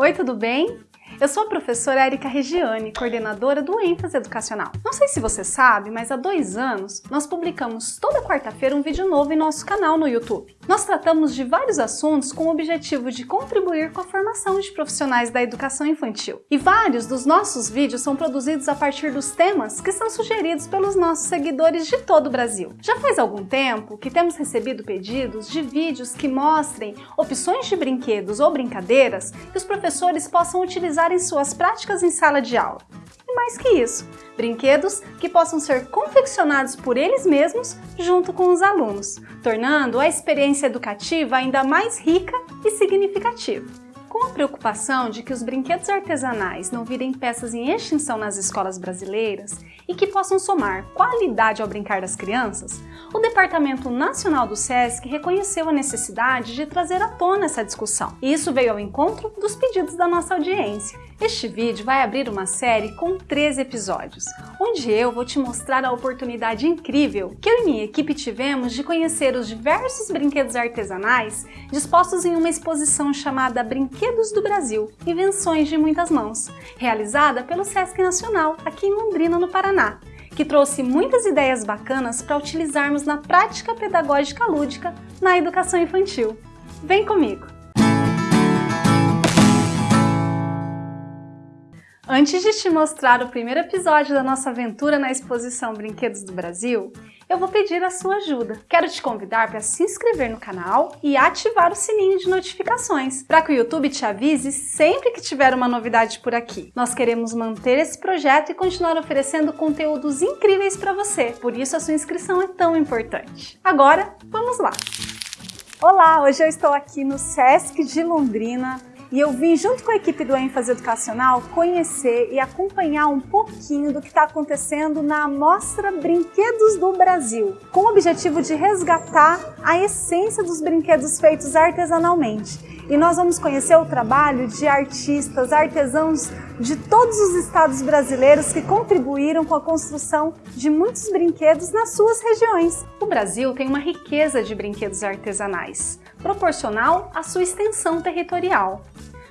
Oi, tudo bem? Eu sou a professora Erika Regiane, coordenadora do ênfase educacional. Não sei se você sabe, mas há dois anos nós publicamos toda quarta-feira um vídeo novo em nosso canal no YouTube. Nós tratamos de vários assuntos com o objetivo de contribuir com a formação de profissionais da educação infantil. E vários dos nossos vídeos são produzidos a partir dos temas que são sugeridos pelos nossos seguidores de todo o Brasil. Já faz algum tempo que temos recebido pedidos de vídeos que mostrem opções de brinquedos ou brincadeiras que os professores possam utilizar em suas práticas em sala de aula. Mais que isso, brinquedos que possam ser confeccionados por eles mesmos junto com os alunos, tornando a experiência educativa ainda mais rica e significativa. Com a preocupação de que os brinquedos artesanais não virem peças em extinção nas escolas brasileiras e que possam somar qualidade ao brincar das crianças, o Departamento Nacional do SESC reconheceu a necessidade de trazer à tona essa discussão. E isso veio ao encontro dos pedidos da nossa audiência. Este vídeo vai abrir uma série com 13 episódios, onde eu vou te mostrar a oportunidade incrível que eu e minha equipe tivemos de conhecer os diversos brinquedos artesanais dispostos em uma exposição chamada Brinquedos do Brasil, Invenções de Muitas Mãos, realizada pelo Sesc Nacional, aqui em Londrina, no Paraná, que trouxe muitas ideias bacanas para utilizarmos na prática pedagógica lúdica na educação infantil. Vem comigo! Antes de te mostrar o primeiro episódio da nossa aventura na exposição Brinquedos do Brasil, eu vou pedir a sua ajuda. Quero te convidar para se inscrever no canal e ativar o sininho de notificações, para que o YouTube te avise sempre que tiver uma novidade por aqui. Nós queremos manter esse projeto e continuar oferecendo conteúdos incríveis para você, por isso a sua inscrição é tão importante. Agora, vamos lá! Olá, hoje eu estou aqui no Sesc de Londrina, e eu vim junto com a equipe do ênfase educacional conhecer e acompanhar um pouquinho do que está acontecendo na Mostra Brinquedos do Brasil, com o objetivo de resgatar a essência dos brinquedos feitos artesanalmente. E nós vamos conhecer o trabalho de artistas, artesãos de todos os estados brasileiros que contribuíram com a construção de muitos brinquedos nas suas regiões. O Brasil tem uma riqueza de brinquedos artesanais, proporcional à sua extensão territorial.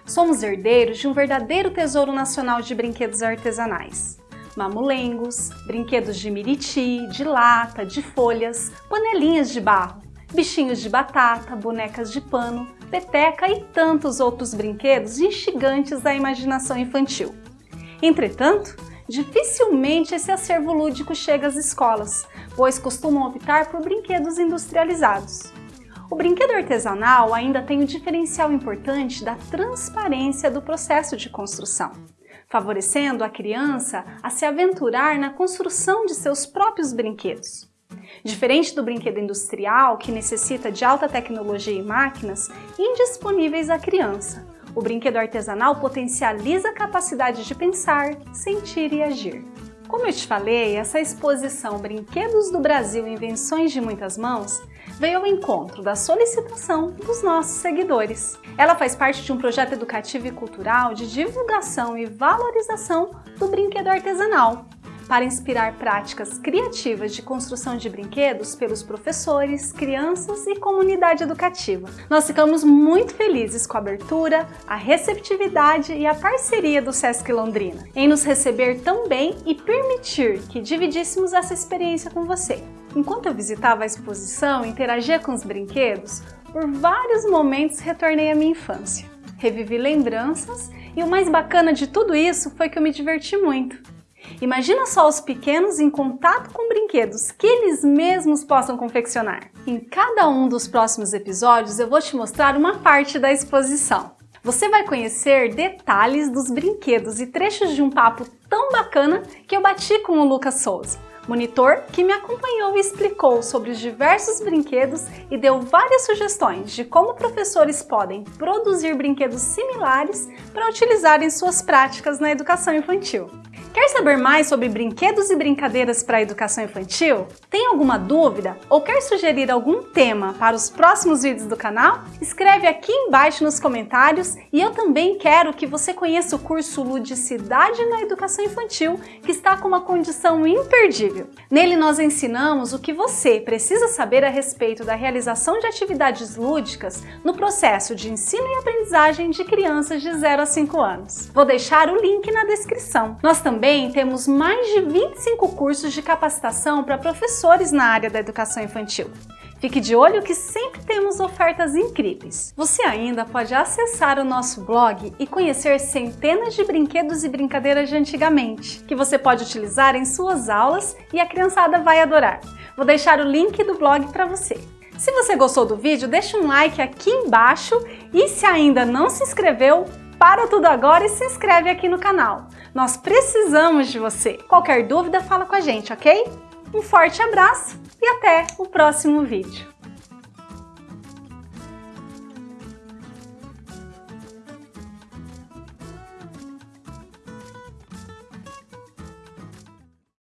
Somos herdeiros de um verdadeiro tesouro nacional de brinquedos artesanais. Mamulengos, brinquedos de miriti, de lata, de folhas, panelinhas de barro, bichinhos de batata, bonecas de pano, peteca e tantos outros brinquedos instigantes da imaginação infantil. Entretanto, dificilmente esse acervo lúdico chega às escolas, pois costumam optar por brinquedos industrializados. O brinquedo artesanal ainda tem o diferencial importante da transparência do processo de construção, favorecendo a criança a se aventurar na construção de seus próprios brinquedos. Diferente do brinquedo industrial, que necessita de alta tecnologia e máquinas indisponíveis à criança, o brinquedo artesanal potencializa a capacidade de pensar, sentir e agir. Como eu te falei, essa exposição Brinquedos do Brasil Invenções de Muitas Mãos veio ao encontro da solicitação dos nossos seguidores. Ela faz parte de um projeto educativo e cultural de divulgação e valorização do brinquedo artesanal, para inspirar práticas criativas de construção de brinquedos pelos professores, crianças e comunidade educativa. Nós ficamos muito felizes com a abertura, a receptividade e a parceria do Sesc Londrina em nos receber tão bem e permitir que dividíssemos essa experiência com você. Enquanto eu visitava a exposição e interagia com os brinquedos, por vários momentos retornei à minha infância. Revivi lembranças e o mais bacana de tudo isso foi que eu me diverti muito. Imagina só os pequenos em contato com brinquedos que eles mesmos possam confeccionar. Em cada um dos próximos episódios eu vou te mostrar uma parte da exposição. Você vai conhecer detalhes dos brinquedos e trechos de um papo tão bacana que eu bati com o Lucas Souza, monitor que me acompanhou e explicou sobre os diversos brinquedos e deu várias sugestões de como professores podem produzir brinquedos similares para utilizar em suas práticas na educação infantil. Quer saber mais sobre brinquedos e brincadeiras para a educação infantil? Tem alguma dúvida ou quer sugerir algum tema para os próximos vídeos do canal? Escreve aqui embaixo nos comentários e eu também quero que você conheça o curso Ludicidade na Educação Infantil, que está com uma condição imperdível. Nele nós ensinamos o que você precisa saber a respeito da realização de atividades lúdicas no processo de ensino e aprendizagem de crianças de 0 a 5 anos. Vou deixar o link na descrição. Nós também também temos mais de 25 cursos de capacitação para professores na área da educação infantil. Fique de olho que sempre temos ofertas incríveis. Você ainda pode acessar o nosso blog e conhecer centenas de brinquedos e brincadeiras de antigamente, que você pode utilizar em suas aulas e a criançada vai adorar. Vou deixar o link do blog para você. Se você gostou do vídeo, deixa um like aqui embaixo e se ainda não se inscreveu, para tudo agora e se inscreve aqui no canal. Nós precisamos de você. Qualquer dúvida, fala com a gente, ok? Um forte abraço e até o próximo vídeo.